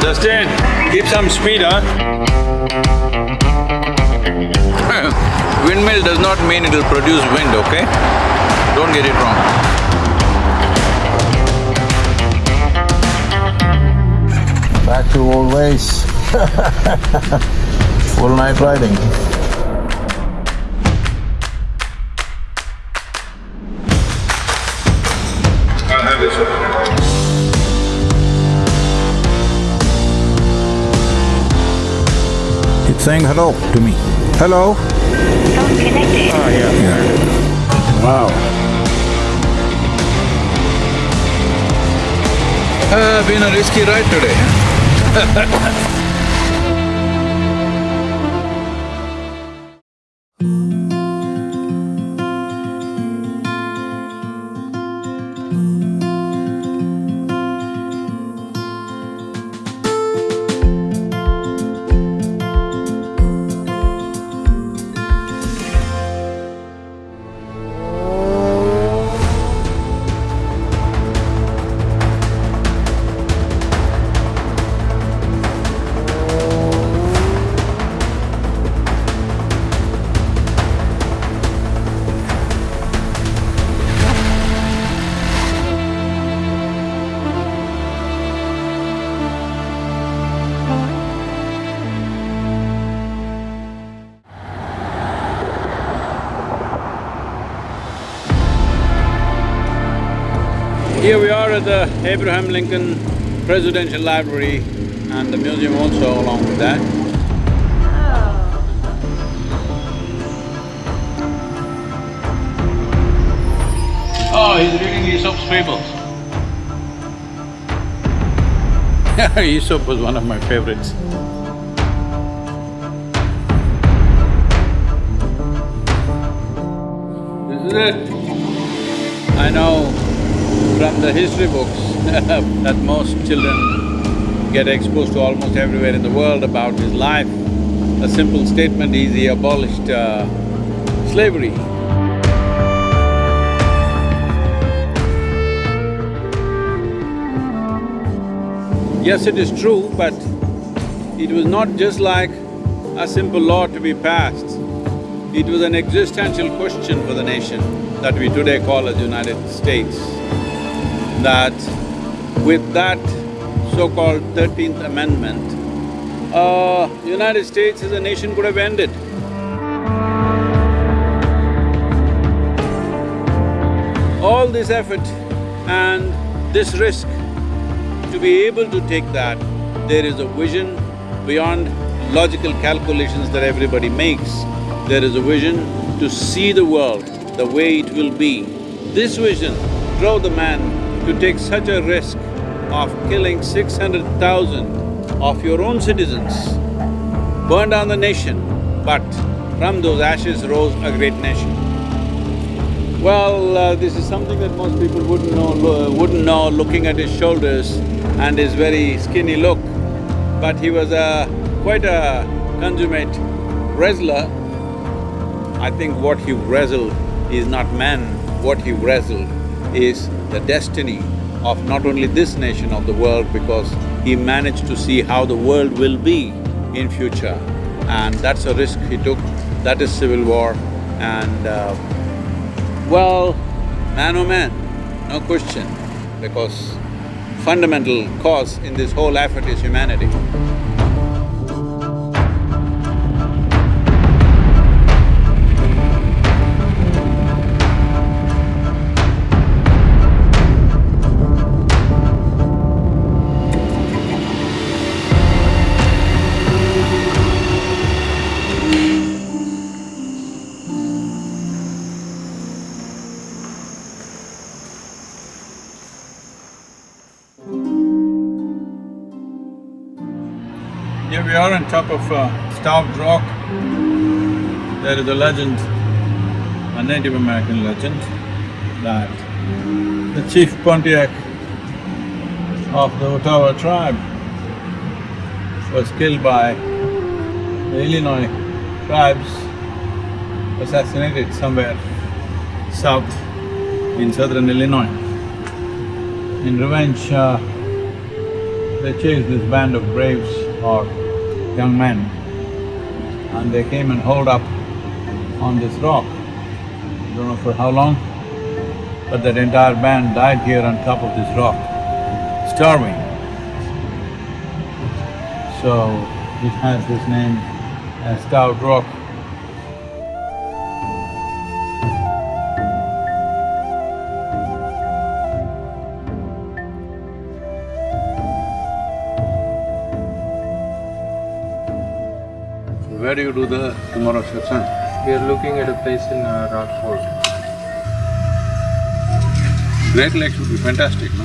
Justin, keep some speed, huh? Windmill does not mean it'll produce wind, okay? Don't get it wrong. Back to old ways. Full night riding. Saying hello to me. Hello? Phone connected. Wow. Uh, been a risky ride today. Here we are at the Abraham Lincoln Presidential Library and the museum also along with that. Oh, he's reading Aesop's fables. Aesop was one of my favorites. This is it. I know from the history books that most children get exposed to almost everywhere in the world about his life. A simple statement is he abolished uh, slavery. Yes, it is true, but it was not just like a simple law to be passed. It was an existential question for the nation that we today call as United States. That with that so-called Thirteenth Amendment, uh, United States as a nation could have ended. All this effort and this risk, to be able to take that, there is a vision beyond logical calculations that everybody makes. There is a vision to see the world the way it will be. This vision drove the man to take such a risk of killing six hundred thousand of your own citizens, burn down the nation, but from those ashes rose a great nation. Well, uh, this is something that most people wouldn't know, wouldn't know looking at his shoulders and his very skinny look. But he was a… quite a consummate wrestler. I think what he wrestled is not man, what he wrestled is the destiny of not only this nation, of the world because he managed to see how the world will be in future. And that's a risk he took, that is civil war and uh, well, man oh man, no question, because fundamental cause in this whole effort is humanity. We are on top of uh, Starved Rock. There is a legend, a Native American legend, that the chief Pontiac of the Ottawa tribe was killed by the Illinois tribes, assassinated somewhere south in southern Illinois. In revenge, uh, they chased this band of braves or young men and they came and holed up on this rock. I don't know for how long, but that entire band died here on top of this rock, starving. So, it has this name as Starved Rock. Do the tomorrow satsang? We are looking at a place in uh, Rockford. Great Lake would be fantastic, no?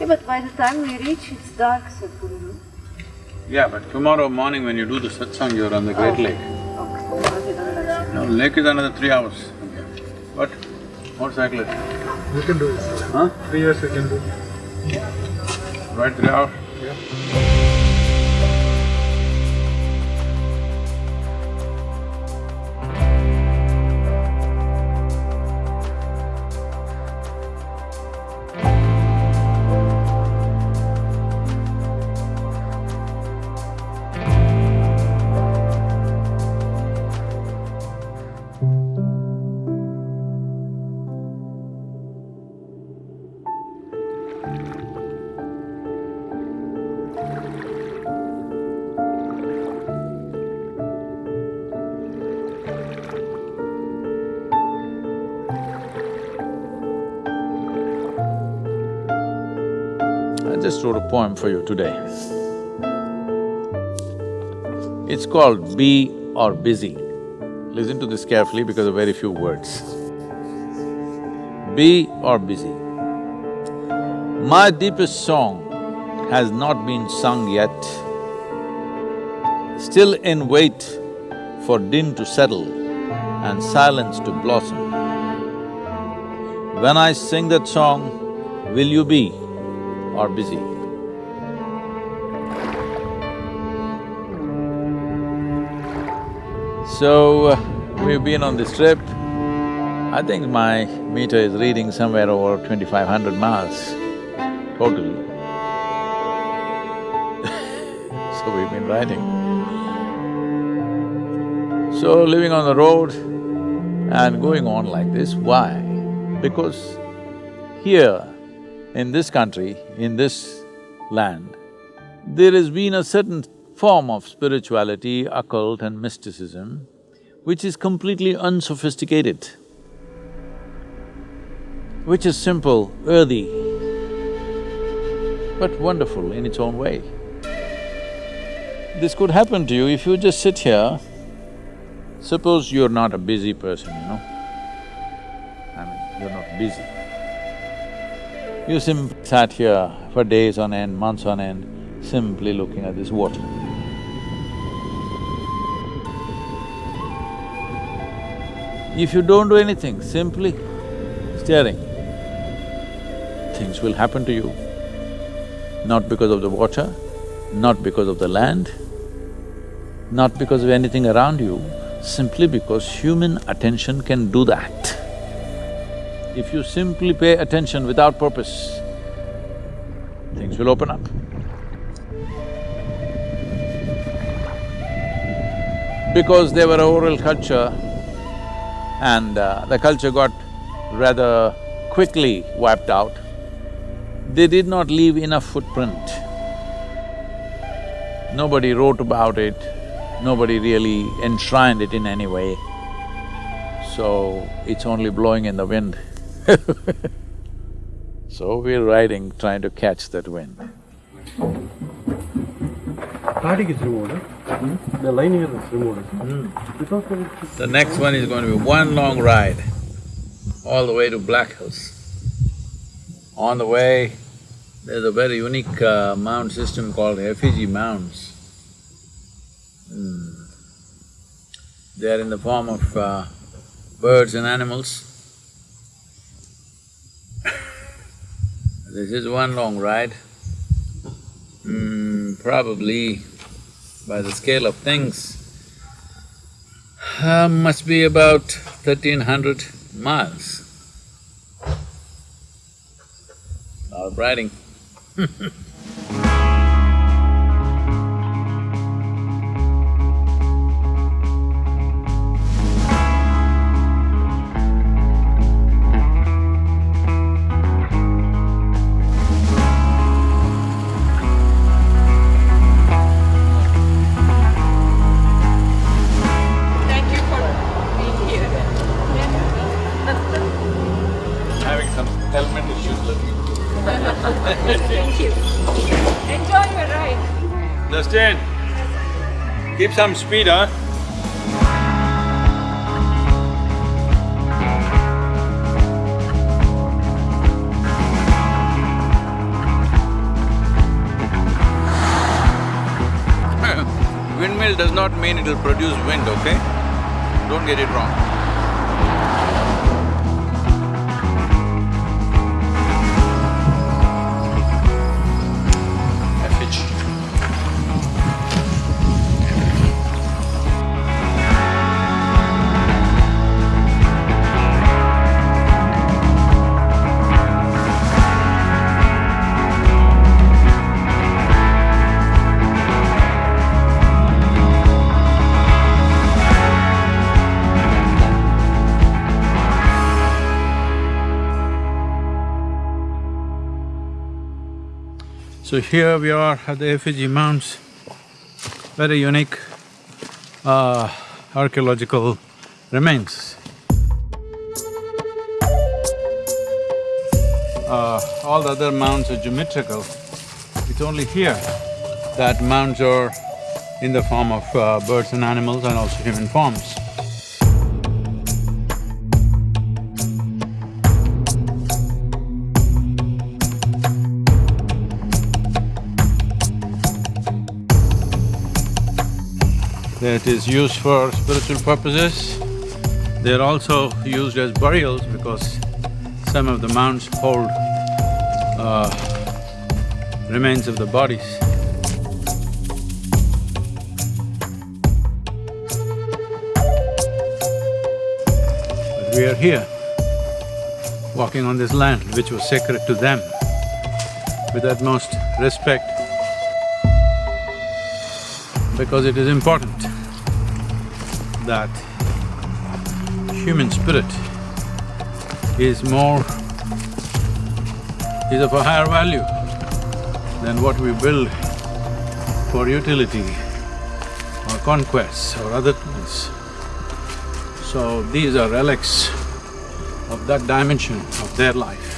Yeah, but by the time we reach, it's dark, Sadhguru. Yeah, but tomorrow morning when you do the satsang, you're on the Great Lake. Okay, okay, then that's- No, lake is another three hours. Okay. What? Motorcyclist? We can do it. Huh? Three years we can do. Right three hours? I just wrote a poem for you today. It's called Be or Busy. Listen to this carefully because of very few words. Be or busy. My deepest song has not been sung yet. Still in wait for din to settle and silence to blossom. When I sing that song, will you be or busy? So, we've been on this trip. I think my meter is reading somewhere over twenty-five hundred miles totally. so we've been riding. So living on the road and going on like this, why? Because here, in this country, in this land, there has been a certain form of spirituality, occult and mysticism, which is completely unsophisticated, which is simple, earthy, but wonderful in its own way. This could happen to you if you just sit here, suppose you're not a busy person, you know, I mean, you're not busy. You simply sat here for days on end, months on end, simply looking at this water. If you don't do anything, simply staring, things will happen to you. Not because of the water, not because of the land, not because of anything around you, simply because human attention can do that. If you simply pay attention without purpose, things will open up. Because they were a oral culture and uh, the culture got rather quickly wiped out, they did not leave enough footprint. Nobody wrote about it, nobody really enshrined it in any way, so it's only blowing in the wind. So we're riding, trying to catch that wind. Static is removed, huh? The line here is removed. Because of it, The next one is going to be one long ride, all the way to Black Hills. On the way, there's a very unique uh, mound system called effigy mounds. Hmm. They are in the form of uh, birds and animals. This is one long ride. Hmm, probably by the scale of things, uh, must be about thirteen hundred miles. Of riding. some speed, huh? Windmill does not mean it'll produce wind, okay? Don't get it wrong. So here we are at the effigy mounds, very unique uh, archaeological remains. Uh, all the other mounds are geometrical. It's only here that mounds are in the form of uh, birds and animals and also human forms. That is used for spiritual purposes. They're also used as burials because some of the mounds hold uh, remains of the bodies. But we are here, walking on this land which was sacred to them with utmost respect because it is important that human spirit is more… is of a higher value than what we build for utility or conquests or other things. So these are relics of that dimension of their life.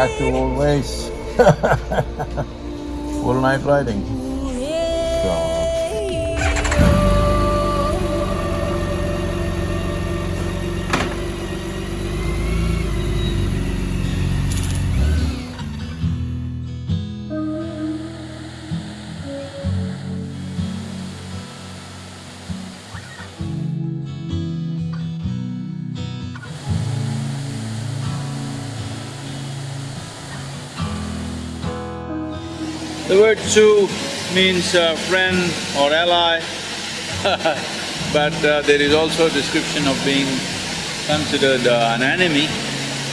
Back to old ways. Full night riding. So, Sioux means uh, friend or ally but uh, there is also a description of being considered uh, an enemy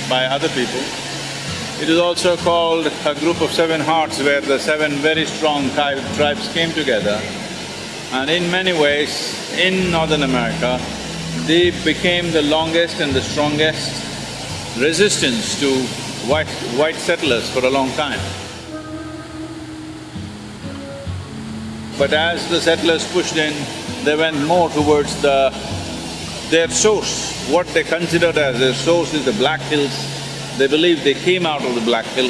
by other people. It is also called a group of seven hearts where the seven very strong tri- tribes came together. And in many ways, in Northern America, they became the longest and the strongest resistance to white… white settlers for a long time. But as the settlers pushed in, they went more towards the… their source. What they considered as their source is the Black Hills. They believed they came out of the Black Hill.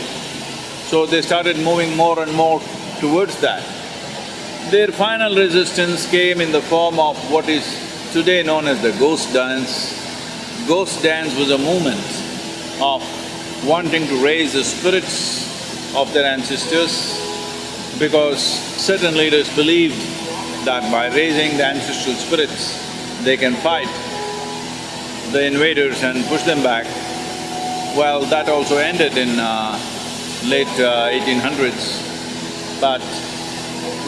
So they started moving more and more towards that. Their final resistance came in the form of what is today known as the ghost dance. Ghost dance was a movement of wanting to raise the spirits of their ancestors because certain leaders believed that by raising the ancestral spirits, they can fight the invaders and push them back. Well, that also ended in uh, late uh, 1800s. But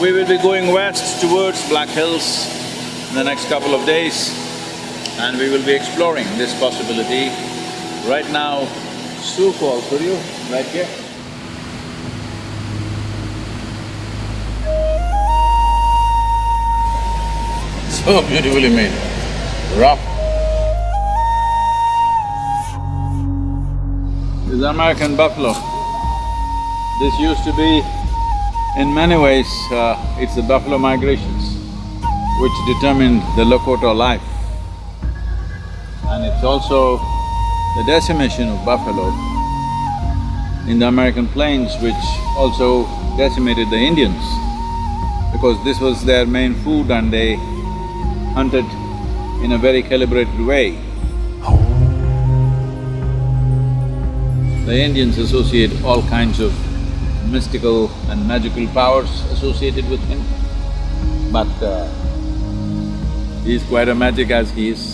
we will be going west towards Black Hills in the next couple of days and we will be exploring this possibility. Right now, Sioux Falls, for you, right here? So beautifully made, rough. is American buffalo. This used to be, in many ways, uh, it's the buffalo migrations which determined the Lakota life. And it's also the decimation of buffalo in the American plains which also decimated the Indians because this was their main food and they hunted in a very calibrated way. The Indians associate all kinds of mystical and magical powers associated with him, but uh, he's quite a magic as he is.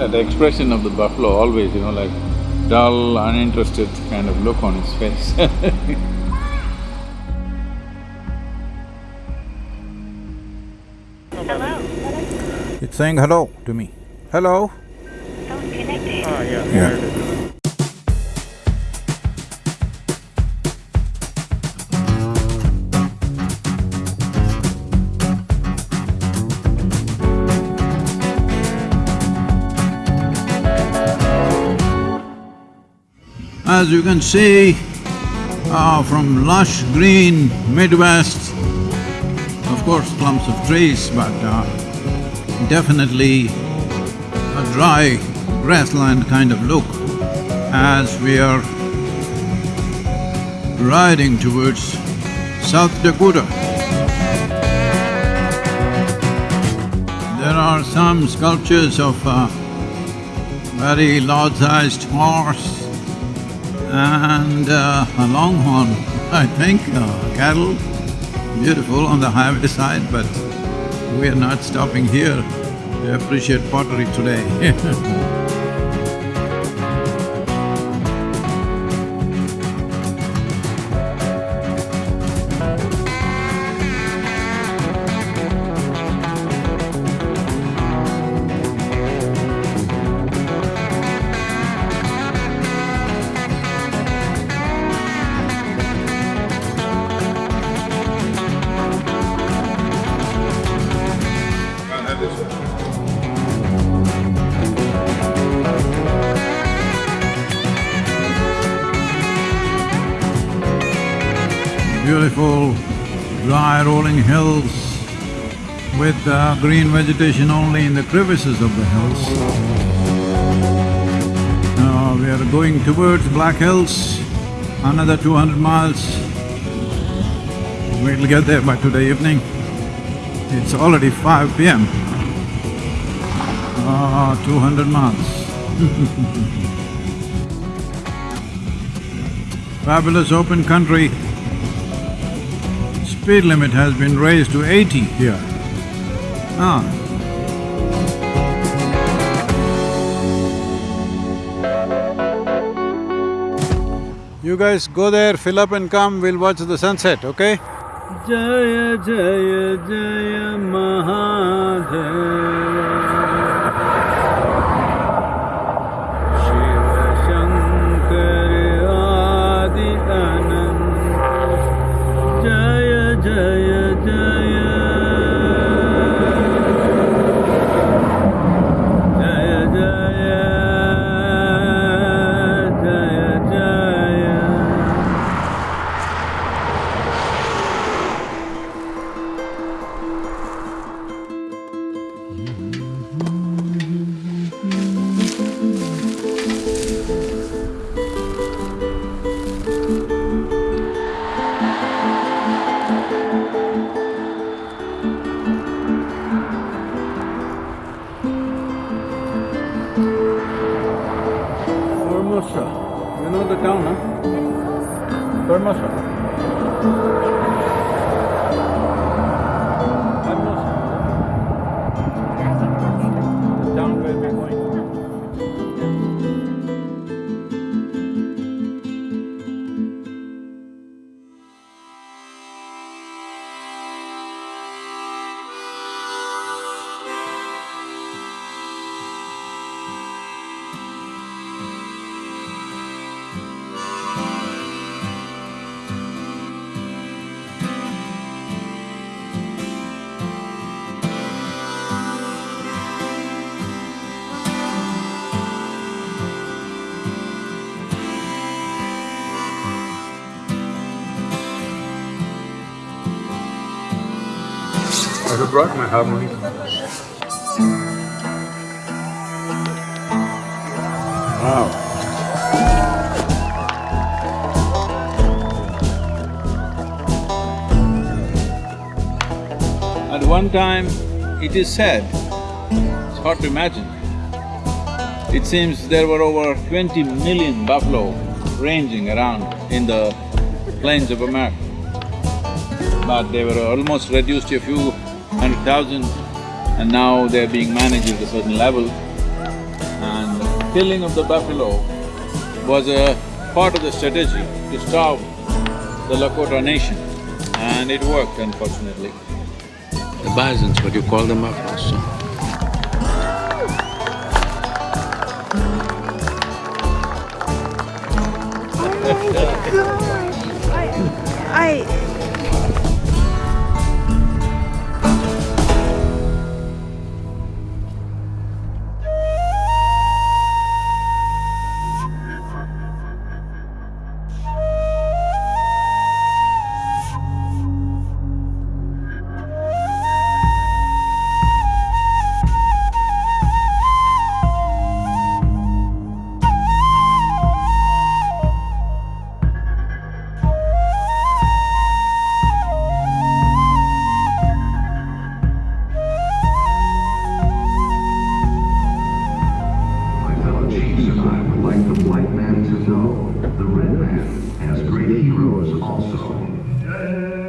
that expression of the buffalo always, you know, like dull, uninterested kind of look on his face saying hello to me. Hello? Phone connected. Yeah. As you can see, uh, from lush green Midwest, of course clumps of trees, but uh, definitely a dry grassland kind of look as we are riding towards South Dakota. There are some sculptures of a very large-sized horse and uh, a longhorn, I think, uh, cattle, beautiful on the highway side, but we are not stopping here. To appreciate pottery today with uh, green vegetation only in the crevices of the hills. Now we are going towards Black Hills, another two hundred miles. We'll get there by today evening. It's already five PM. Ah, two hundred miles. Fabulous open country. Speed limit has been raised to eighty here. You guys go there, fill up and come, we'll watch the sunset, okay? Jaya Jaya Jaya Mahadeva huh? Formosa. I have brought my harmonica. At one time, it is said, it's hard to imagine, it seems there were over twenty million buffalo ranging around in the plains of America. But they were almost reduced to a few thousand and now they're being managed at a certain level. And killing of the buffalo was a part of the strategy to starve the Lakota nation and it worked unfortunately. The bisons, what you call them buffaloes, so. I… My also.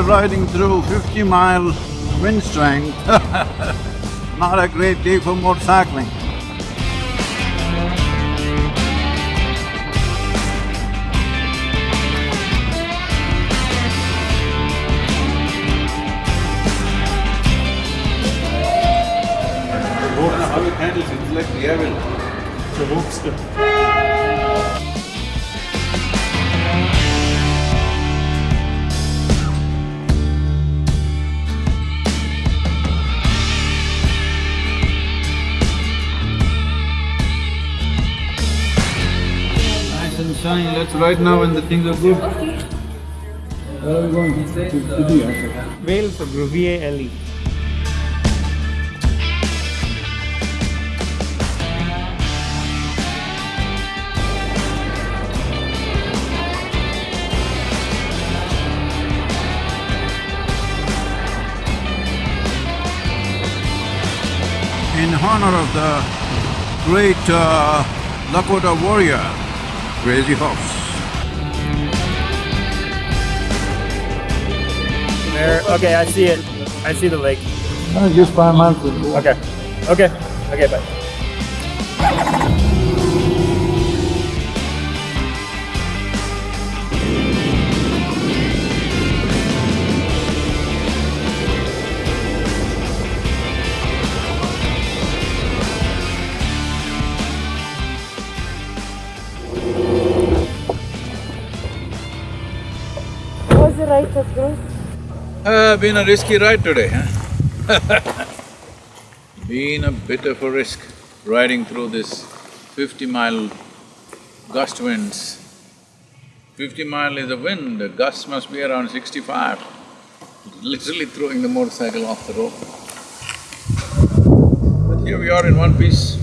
Here we're riding through fifty mile wind strength Not a great day for motorcycling. How it handles it, it's like the evil. The hookster. Nice and let's ride now when the things are good. Wales or V-A-L-E. in honor of the great uh, Lakota warrior, Crazy Horse. There, okay, I see it. I see the lake. Uh, just five miles. Okay. Okay. Okay, bye. Growth? Uh, been a risky ride today, huh? been a bit of a risk riding through this fifty mile gust winds. Fifty mile is a wind, the gust must be around sixty-five. Literally throwing the motorcycle off the road. But here we are in one piece.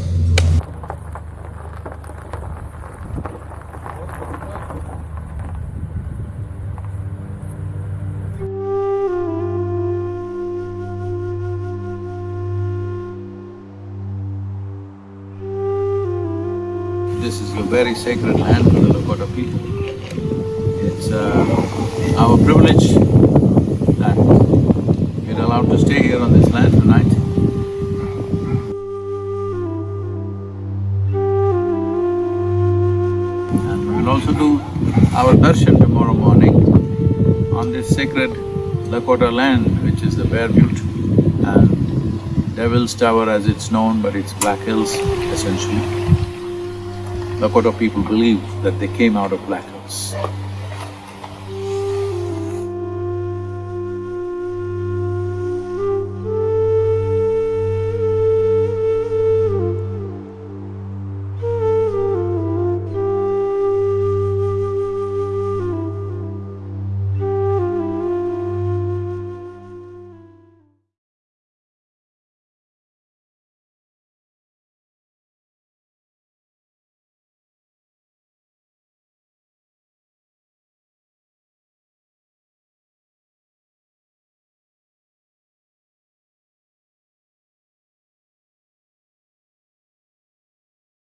Sacred land for the Lakota people. It's uh, our privilege that we're allowed to stay here on this land tonight. And we'll also do our darshan tomorrow morning on this sacred Lakota land, which is the Bear Butte. And Devil's Tower as it's known, but it's Black Hills essentially. Lakota people believe that they came out of Black Hills.